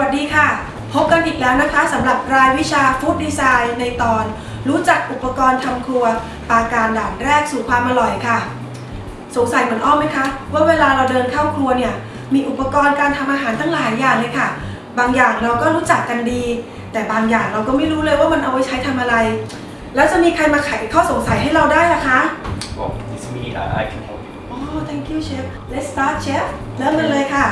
วัสดีค่ะ พบกันอีกแล้วนะคะสำหรับรายวิชาฟู้ดดีไซน์ในตอน รู้จักอุปกรณ์ทำครัว ปาการด่านแรกสู่ความอร่อยค่ะ สงสัยเหมือนอ้อมไหมคะ ว่าเวลาเราเดินเข้าครัวเนี่ย มีอุปกรณ์การทำอาหารตั้งหลายอย่างเลยค่ะ บางอย่างเราก็รู้จักกันดี แต่บางอย่างเราก็ไม่รู้เลยว่ามันเอาไว้ใช้ทำอะไร แล้วจะมีใครมาไขข้อสงสัยให้เราได้ล่ะคะ Well, it's me. I, I can help you. อ๋อ thank you chef let's start chef เริ่มกันเลยค่ะ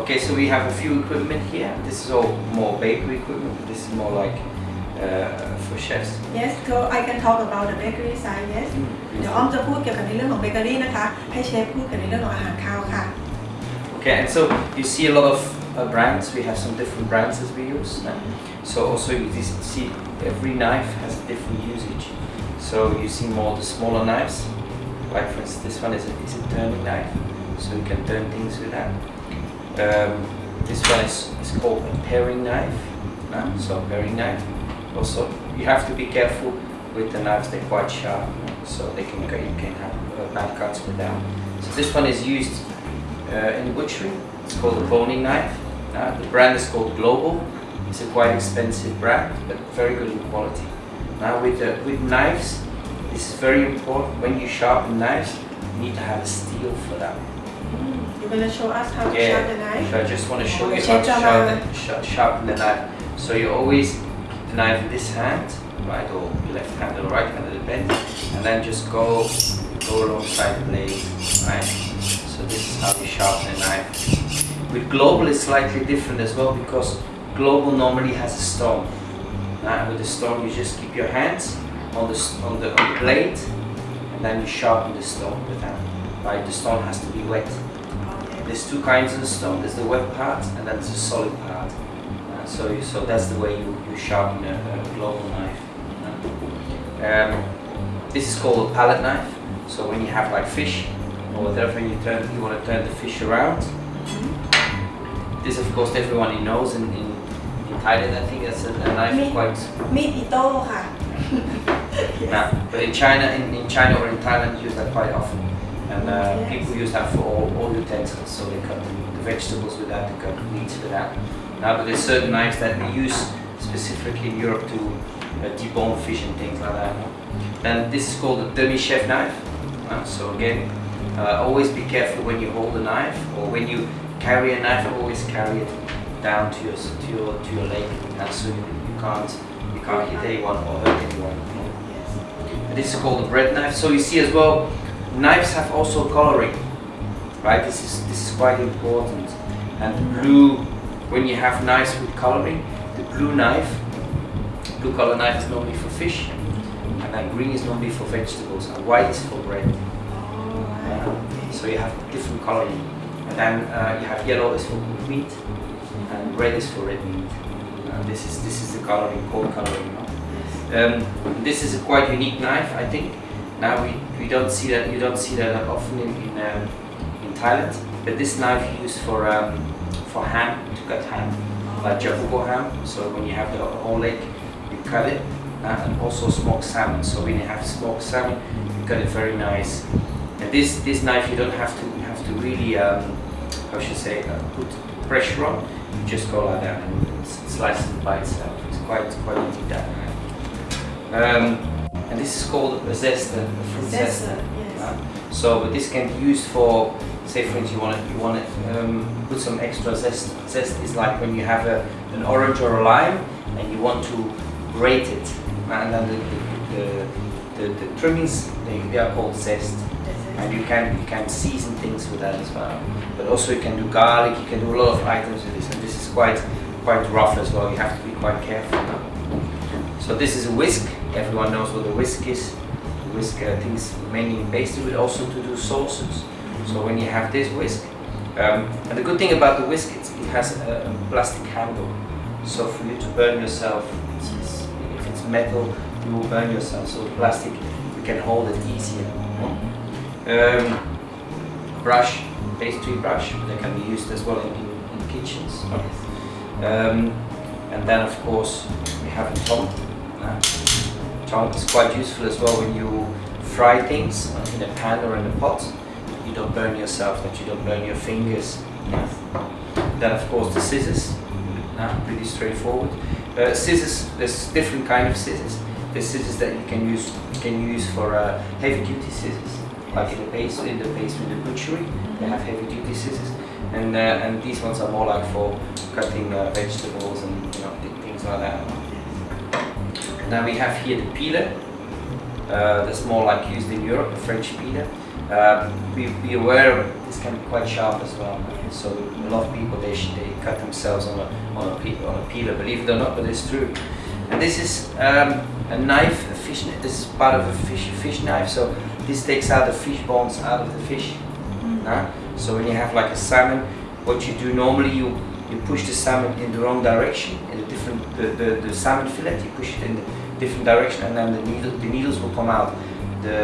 Okay, so we have a few equipment here. This is all more bakery equipment. This is more like uh, for chefs. yes so I can talk about the bakery side yes เดี๋ยวอ้อมจะพูดเกี่ยวกับในเรื่องของเบเกอรี่นะคะ ให้เชฟพูดเกี่ยวกับในเรื่องของอาหารคาวค่ะ Okay, and so you see a lot of uh, brands. We have some different brands as we use. uh, So also you just see every knife has a different usage. So you see more the smaller knives. Like for instance, this one is a, is a turning knife, so you can turn things with that. Um, this one is, is called a paring knife. uh, so paring knife. Also, you have to be careful with the knives. They're quite sharp, uh, so they can you can have uh, bad cuts with them. So this one is used uh, in butchery. It's called a boning knife. Uh, the brand is called Global. It's a quite expensive brand, but very good in quality. Now with with knives, this is very important. When you sharpen knives, you need to have a steel for that. You gonna show us how to Yeah. sharpen the knife So I just want to show Oh, you how to sharpen, sh- sharpen the knife. So you always keep the knife in this hand, right, or left hand or right hand, depends, and then just go go alongside the blade, right. So this is how you sharpen a knife. With global, it's slightly different as well because global normally has a stone. Uh, with the stone, you just keep your hands on the on the on the blade, and then you sharpen the stone with that like the stone has to be wet. There's two kinds of stone, there's the wet part and then there's the solid part. Uh, so, so that's the way you, you sharpen a, a global knife. Um, this is called a palette knife. So when you have like fish or whatever, you turn, you want to turn the fish around. This, of course, everyone knows in, in, in Thailand. I think that's a, a knife quite. Meat ito, yes. Nah, but in China, in, in China or in Thailand, you use that quite often and uh, Yes. people use that for all, all utensils. So they cut the, vegetables with that, they cut the meats with that. Now, but there's certain knives that we use specifically in Europe to uh, debone fish and things like that. Then this is called a demi-chef knife. Uh, so again, uh, always be careful when you hold a knife or when you carry a knife. Always carry it down to your to your to your leg, uh, so you, you can't you can't hit anyone or hurt anyone. This is called a bread knife. So you see as well, knives have also coloring, right? This is this is quite important. And the blue, when you have knives with coloring, the blue knife, blue color knife is normally for fish, and then green is normally for vegetables, and white is for bread. Uh, so you have different coloring, and then uh, you have yellow is for cooked meat, and red is for red meat. Uh, this is this is the coloring, code coloring. Um, this is a quite unique knife, I think. Now we, we don't see that you don't see that often in in, um, in Thailand. But this knife you use for um, for ham to cut ham, like jabugo ham. So when you have the whole leg, you cut it, uh, and also smoked salmon. So when you have smoked salmon, you cut it very nice. And this this knife you don't have to you have to really um, how should I say uh, put pressure on. You just go like that and slice it by itself. It's quite quite unique that. Um, and this is called a zester, a fruit zester. Zester, yes. Uh, so, but this can be used for, say, for instance, you want to you want to um, put some extra zest. Zest is like when you have a, an orange or a lime and you want to grate it, and then the the, the, the, the trimmings they, they are called zest. And you can you can season things with that as well. But also you can do garlic. You can do a lot of items with this, and this is quite quite rough as well. You have to be quite careful. So this is a whisk. Everyone knows what a whisk is. The whisk uh, things mainly in pastry, but also to do sauces. So when you have this whisk, um, and the good thing about the whisk, it has a, plastic handle. So for you to burn yourself, it's, it's, if it's metal, you will burn yourself. So the plastic, you can hold it easier. Um, brush, pastry brush, that can be used as well in, in, in kitchens. Um, and then of course we have a tong. Uh, is quite useful as well when you fry things in a pan or in a pot. You don't burn yourself, that you don't burn your fingers. Then of course the scissors. Uh, pretty straightforward. Uh, scissors, there's different kind of scissors. There's scissors that you can use can use for uh, heavy duty scissors, like in the base in the base in the butchery. They have heavy duty scissors, and uh, and these ones are more like for cutting uh, vegetables and you know things like that. Now we have here the peeler. Uh, that's more like used in Europe, the French peeler. Um, be, be aware this can be quite sharp as well. So a lot of people they, they cut themselves on a on a, pe- on a peeler, believe it or not, but it's true. And this is um, a knife, a fish. This is part of a fish fish knife. So this takes out the fish bones out of the fish. huh? So when you have like a salmon, what you do normally you you push the salmon in the wrong direction in a different the, the, the salmon fillet you push it in a different direction and then the needle the needles will come out. The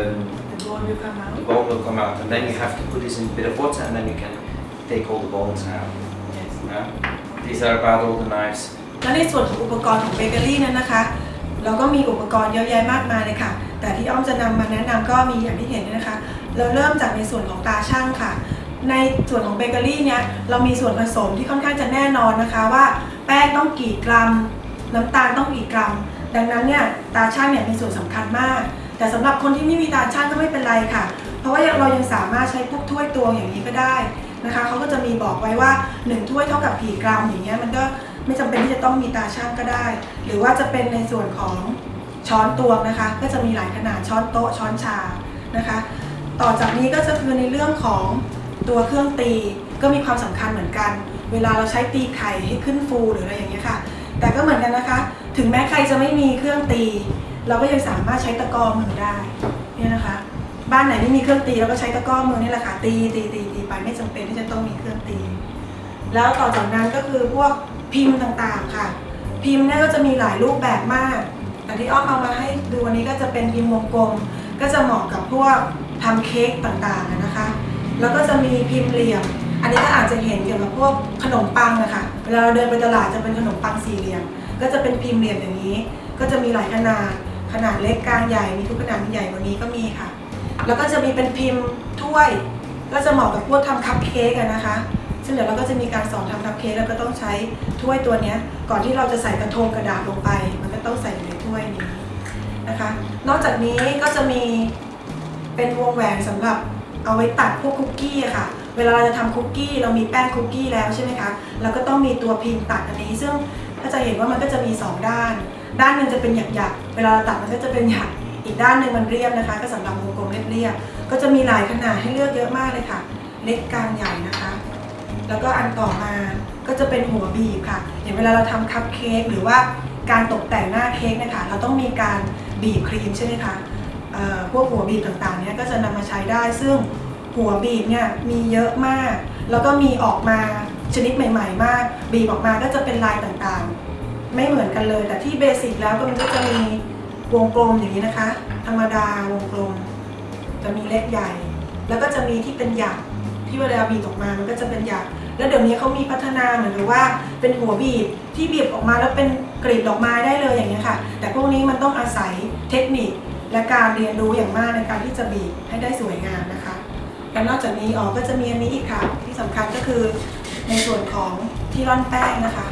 The bone will come out. the bone will come out and then you have to put this in a bit of water and then you can take all the bones out. Yes. Yeah? These are about all the knives. และในส่วนของอุปกรณ์ของเบเกอรี่นั้นนะคะเราก็มีอุปกรณ์เยอะแยะมากมายเลยค่ะ แต่ที่อ้อมจะนำมาแนะนำก็มีอย่างที่เห็นเนี่ยนะคะ เราเริ่มจากในส่วนของตาช่างค่ะ ในส่วนของเบเกอรี่เนี่ยเรามีส่วนผสมที่ค่อนข้างจะแน่นอนนะคะว่า แป้งต้องกี่กรัม น้ำตาลต้องกี่กรัม ดังนั้นเนี่ยตาช่างเนี่ยมีส่วนสำคัญมาก แต่สำหรับคนที่ไม่มีตาช่างก็ไม่เป็นไรค่ะ เพราะว่าเรายังสามารถใช้พวกถ้วยตวงอย่างนี้ก็ได้นะคะเขาก็จะมีบอกไว้ว่า 1 ถ้วยเท่ากับกี่กรัมอย่างเงี้ยมันก็ไม่จำเป็นที่จะต้องมีตาช่างก็ได้ หรือว่าจะเป็นในส่วนของช้อนตวงนะคะ ก็จะมีหลายขนาดช้อนโต๊ะช้อนชานะคะ ต่อจากนี้ก็จะคือในเรื่องของ ตัวเครื่องตีก็มีความสำคัญเหมือนกัน เวลาเราใช้ตีไข่ให้ขึ้นฟูหรืออะไรอย่างเงี้ยค่ะ แต่ก็เหมือนกันนะคะ ถึงแม้ใครจะไม่มีเครื่องตี เราก็ยังสามารถใช้ตะกรอมือได้เนี่ยนะคะ บ้านไหนไม่มีเครื่องตีเราก็ใช้ตะกรอมือนี่แหละค่ะตีตีตีตีไปไม่จำเป็นที่จะต้องมีเครื่องตี แล้วต่อจากนั้นก็คือพวกพิมพ์ต่างๆค่ะ พิมพ์เนี่ยก็จะมีหลายรูปแบบมาก แต่ที่อ้อมเอามาให้ดูวันนี้ก็จะเป็นพิมพ์วงกลม ก็จะเหมาะกับพวกทำเค้กต่างๆนะคะ แล้วก็จะมีพิมพ์เหลี่ยม อันนี้ก็อาจจะเห็นเกี่ยวกับพวกขนมปังนะคะเวลาเราเดินไปตลาดจะเป็นขนมปังสี่เหลี่ยม ก็จะเป็นพิมพ์เหลี่ยมอย่างนี้ ก็จะมีหลายขนาด ขนาดเล็กกลางใหญ่ มีทุกขนาดมีใหญ่กว่านี้ก็มีค่ะ แล้วก็จะมีเป็นพิมพ์ถ้วย ก็จะเหมาะกับพวกทำคัพเค้กนะคะ ซึ่งเดี๋ยวเราก็จะมีการสอนทำคัพเค้กแล้วก็ต้องใช้ถ้วยตัวนี้ก่อนที่เราจะใส่กระทงกระดาษลงไป มันก็ต้องใส่อยู่ในถ้วยนี้นะคะ นอกจากนี้ก็จะมีเป็นวงแหวนสำหรับ เอาไว้ตัดพวกคุกกี้อะค่ะ เวลาเราจะทำคุกกี้เรามีแป้งคุกกี้แล้วใช่ไหมคะเราก็ต้องมีตัวพิมพ์ตัดอันนี้ ซึ่งถ้าจะเห็นว่ามันก็จะมีสองด้าน ด้านหนึ่งจะเป็นหยักๆเวลาเราตัดมันก็จะเป็นหยักอีกด้านหนึ่งมันเรียบนะคะ ก็สำหรับวงกลมเรียบๆก็จะมีหลายขนาดให้เลือกเยอะมากเลยค่ะ เล็กกลางใหญ่นะคะ แล้วก็อันต่อมาก็จะเป็นหัวบีบค่ะอย่างเวลาเราทำคัพเค้กหรือว่าการตกแต่งหน้าเค้กนะคะเราต้องมีการบีบครีมใช่ไหมคะ พวกหัวบีบต่างๆเนี้ยก็จะนำมาใช้ได้ ซึ่งหัวบีบเนี่ยมีเยอะมาก แล้วก็มีออกมาชนิดใหม่ ๆ มาก บีบออกมาก็จะเป็นลายต่างๆ ไม่เหมือนกันเลย แต่ที่เบสิกแล้วก็มันก็จะมีวงกลมอย่างนี้นะคะ ธรรมดาวงกลม จะมีเล็กใหญ่ แล้วก็จะมีที่เป็นหยักที่เวลาบีบออกมามันก็จะเป็นหยักแล้วเดี๋ยวนี้เขามีพัฒนาเหมือนกับว่าเป็นหัวบีบที่บีบออกมาแล้วเป็นกลีบดอกไม้ได้เลยอย่างนี้ค่ะ แต่พวกนี้มันต้องอาศัยเทคนิค และการเรียนรู้อย่างมากในการที่จะบีบให้ได้สวยงามนะคะและนอกจากนี้อ๋อก็จะมีอันนี้อีกค่ะ ที่สำคัญก็คือในส่วนของที่ร่อนแป้งนะคะ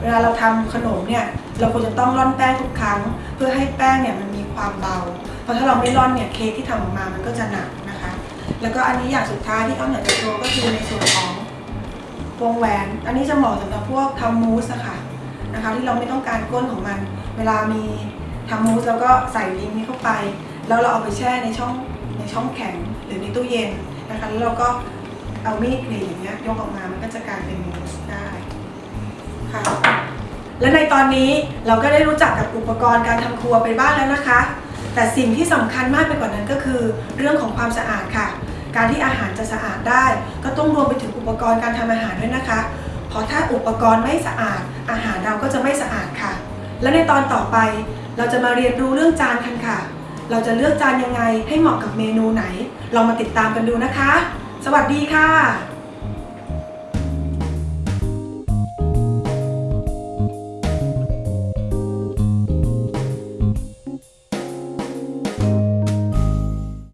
เวลาเราทำขนมเนี่ยเราควรจะต้องร่อนแป้งทุกครั้ง เพื่อให้แป้งเนี่ยมันมีความเบา เพราะถ้าเราไม่ร่อนเนี่ยเค้กที่ทำออกมามันก็จะหนักนะคะ แล้วก็อันนี้อย่างสุดท้ายที่อ้อมอยากจะโชว์ก็คือในส่วนของวงแหวน อันนี้จะเหมาะสำหรับพวกทำมูสะค่ะนะคะ ที่เราไม่ต้องการก้นของมัน เวลามี ทำมูสแล้วก็ใส่ลิงก์นี้เข้าไป แล้วเราเอาไปแช่ในช่องในช่องแข็งหรือในตู้เย็นนะคะแล้วเราก็เอามีดกรีดอย่างเงี้ยยกออกมามันก็จะกลายเป็นมูสได้ค่ะและในตอนนี้เราก็ได้รู้จักกับอุปกรณ์การทำครัวไปบ้างแล้วนะคะ แต่สิ่งที่สำคัญมากไปกว่านั้นก็คือ เรื่องของความสะอาดค่ะ การที่อาหารจะสะอาดได้ ก็ต้องรวมไปถึงอุปกรณ์การทำอาหารด้วยนะคะ เพราะถ้าอุปกรณ์ไม่สะอาด อาหารเราก็จะไม่สะอาดค่ะ และในตอนต่อไป เราจะมาเรียนรู้เรื่องจานกันค่ะ เราจะเลือกจานยังไงให้เหมาะกับเมนูไหน ลองมาติดตามกันดูนะคะ สวัสดีค่ะ